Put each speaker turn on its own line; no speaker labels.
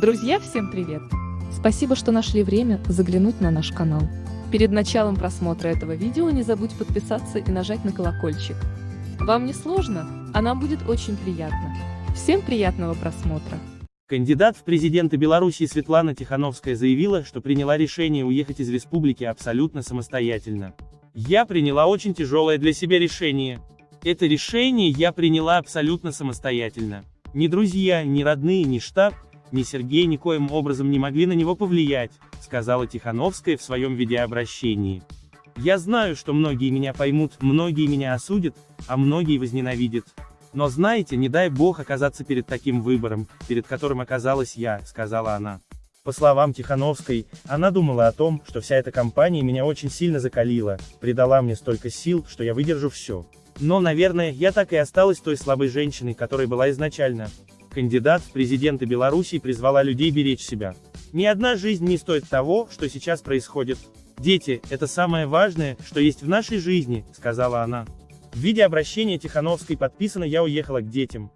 Друзья, всем привет! Спасибо, что нашли время заглянуть на наш канал. Перед началом просмотра этого видео не забудь подписаться и нажать на колокольчик. Вам не сложно, а нам будет очень приятно. Всем приятного просмотра!
Кандидат в президенты Беларуси Светлана Тихановская заявила, что приняла решение уехать из республики абсолютно самостоятельно. Я приняла очень тяжелое для себя решение. Это решение я приняла абсолютно самостоятельно. Ни друзья, ни родные, ни штаб, ни Сергей никоим образом не могли на него повлиять, сказала Тихановская в своем видеообращении. Я знаю, что многие меня поймут, многие меня осудят, а многие возненавидят. Но знаете, не дай бог оказаться перед таким выбором, перед которым оказалась я, сказала она. По словам Тихановской, она думала о том, что вся эта компания меня очень сильно закалила, придала мне столько сил, что я выдержу все. Но, наверное, я так и осталась той слабой женщиной, которой была изначально. Кандидат в президенты Беларуси призвала людей беречь себя. Ни одна жизнь не стоит того, что сейчас происходит. Дети – это самое важное, что есть в нашей жизни, сказала она. В виде обращения Тихановской подписано «Я уехала к детям».